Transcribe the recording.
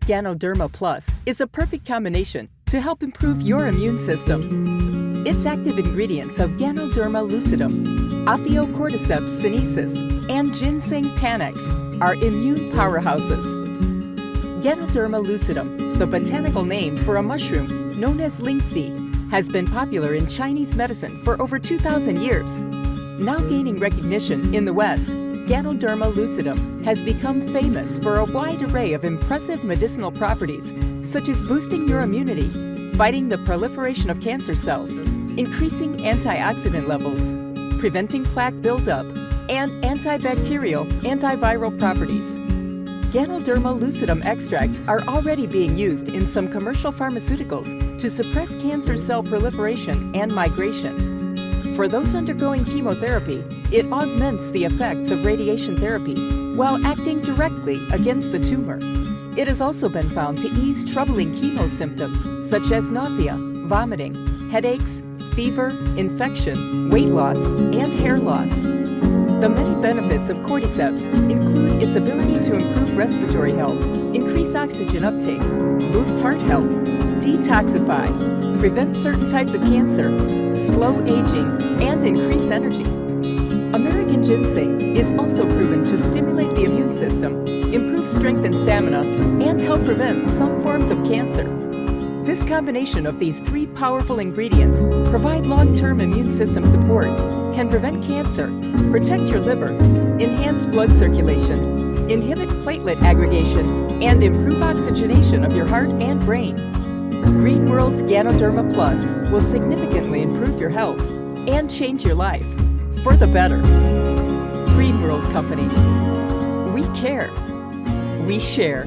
Ganoderma Plus is a perfect combination to help improve your immune system. Its active ingredients of Ganoderma lucidum, Ophiocordyceps sinensis, and Ginseng panax are immune powerhouses. Ganoderma lucidum, the botanical name for a mushroom known as lingzhi, has been popular in Chinese medicine for over 2,000 years. Now gaining recognition in the West, Ganoderma lucidum has become famous for a wide array of impressive medicinal properties, such as boosting your immunity, fighting the proliferation of cancer cells, increasing antioxidant levels, preventing plaque buildup, and antibacterial, antiviral properties. Ganoderma lucidum extracts are already being used in some commercial pharmaceuticals to suppress cancer cell proliferation and migration. For those undergoing chemotherapy, it augments the effects of radiation therapy while acting directly against the tumor. It has also been found to ease troubling chemo symptoms such as nausea, vomiting, headaches, fever, infection, weight loss, and hair loss. The many benefits of cordyceps include its ability to improve respiratory health, increase oxygen uptake, boost heart health, detoxify, prevent certain types of cancer, slow aging, and increase energy. American ginseng is also proven to stimulate the immune system, improve strength and stamina, and help prevent some forms of cancer. This combination of these three powerful ingredients provide long-term immune system support, can prevent cancer, protect your liver, enhance blood circulation, inhibit platelet aggregation, and improve oxygenation of your heart and brain. Green World's Ganoderma Plus will significantly improve your health and change your life for the better. Green World Company. We care. We share.